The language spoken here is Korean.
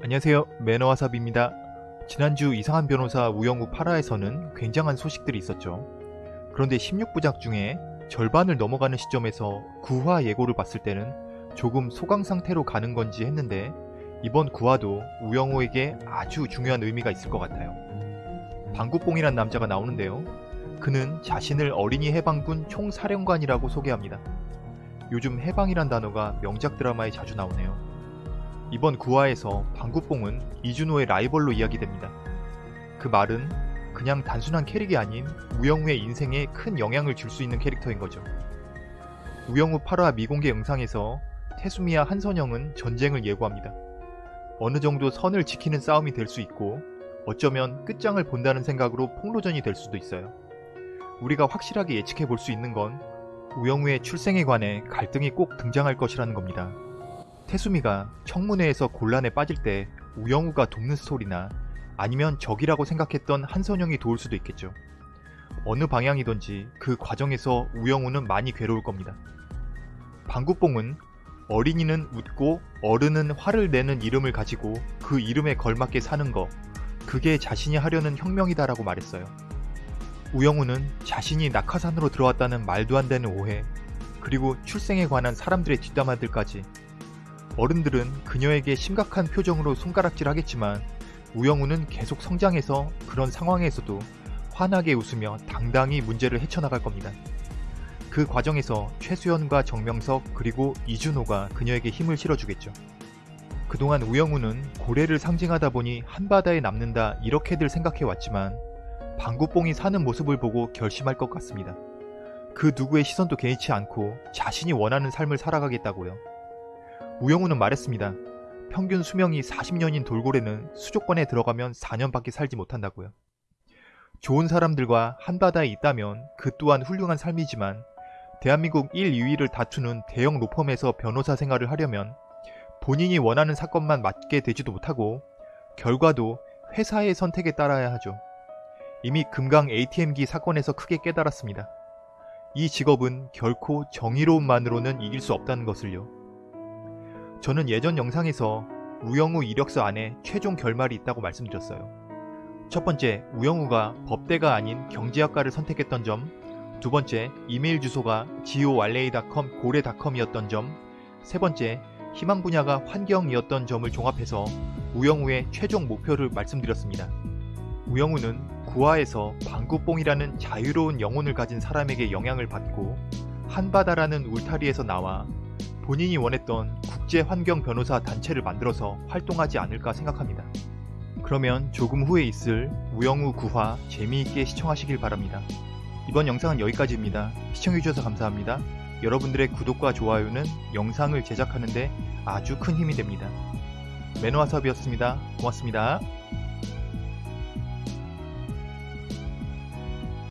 안녕하세요 매너와삽입니다. 지난주 이상한 변호사 우영우 8화에서는 굉장한 소식들이 있었죠. 그런데 16부작 중에 절반을 넘어가는 시점에서 9화 예고를 봤을 때는 조금 소강 상태로 가는 건지 했는데 이번 9화도 우영우에게 아주 중요한 의미가 있을 것 같아요. 방구뽕이란 남자가 나오는데요. 그는 자신을 어린이 해방군 총사령관이라고 소개합니다. 요즘 해방이란 단어가 명작 드라마에 자주 나오네요. 이번 9화에서 방구뽕은 이준호의 라이벌로 이야기됩니다. 그 말은 그냥 단순한 캐릭이 아닌 우영우의 인생에 큰 영향을 줄 수 있는 캐릭터인 거죠. 우영우 8화 미공개 영상에서 태수미와 한선영은 전쟁을 예고합니다. 어느 정도 선을 지키는 싸움이 될 수 있고 어쩌면 끝장을 본다는 생각으로 폭로전이 될 수도 있어요. 우리가 확실하게 예측해 볼 수 있는 건 우영우의 출생에 관해 갈등이 꼭 등장할 것이라는 겁니다. 태수미가 청문회에서 곤란에 빠질 때 우영우가 돕는 스토리나 아니면 적이라고 생각했던 한선영이 도울 수도 있겠죠. 어느 방향이든지 그 과정에서 우영우는 많이 괴로울 겁니다. 방구뽕은 어린이는 웃고 어른은 화를 내는 이름을 가지고 그 이름에 걸맞게 사는 거 그게 자신이 하려는 혁명이다라고 말했어요. 우영우는 자신이 낙하산으로 들어왔다는 말도 안 되는 오해 그리고 출생에 관한 사람들의 뒷담화들까지 어른들은 그녀에게 심각한 표정으로 손가락질 하겠지만 우영우는 계속 성장해서 그런 상황에서도 환하게 웃으며 당당히 문제를 헤쳐나갈 겁니다. 그 과정에서 최수연과 정명석 그리고 이준호가 그녀에게 힘을 실어주겠죠. 그동안 우영우는 고래를 상징하다 보니 한바다에 남는다 이렇게들 생각해왔지만 방구뽕이 사는 모습을 보고 결심할 것 같습니다. 그 누구의 시선도 개의치 않고 자신이 원하는 삶을 살아가겠다고요. 우영우는 말했습니다. 평균 수명이 40년인 돌고래는 수족관에 들어가면 4년밖에 살지 못한다고요. 좋은 사람들과 한바다에 있다면 그 또한 훌륭한 삶이지만 대한민국 1, 2위를 다투는 대형 로펌에서 변호사 생활을 하려면 본인이 원하는 사건만 맡게 되지도 못하고 결과도 회사의 선택에 따라야 하죠. 이미 금강 ATM기 사건에서 크게 깨달았습니다. 이 직업은 결코 정의로움만으로는 이길 수 없다는 것을요. 저는 예전 영상에서 우영우 이력서 안에 최종 결말이 있다고 말씀드렸어요. 첫 번째, 우영우가 법대가 아닌 경제학과를 선택했던 점, 두 번째, 이메일 주소가 gowarley.com 고래닷컴이었던 점, 세 번째, 희망 분야가 환경이었던 점을 종합해서 우영우의 최종 목표를 말씀드렸습니다. 우영우는 구화에서 방구뽕이라는 자유로운 영혼을 가진 사람에게 영향을 받고 한바다라는 울타리에서 나와 본인이 원했던 국제 환경 변호사 단체를 만들어서 활동하지 않을까 생각합니다. 그러면 조금 후에 있을 우영우 구화 재미있게 시청하시길 바랍니다. 이번 영상은 여기까지입니다. 시청해주셔서 감사합니다. 여러분들의 구독과 좋아요는 영상을 제작하는데 아주 큰 힘이 됩니다. 매너와섭이었습니다. 고맙습니다.